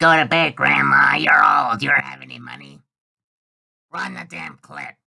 Go to bed, Grandma. You're old. You don't have any money. Run the damn clip.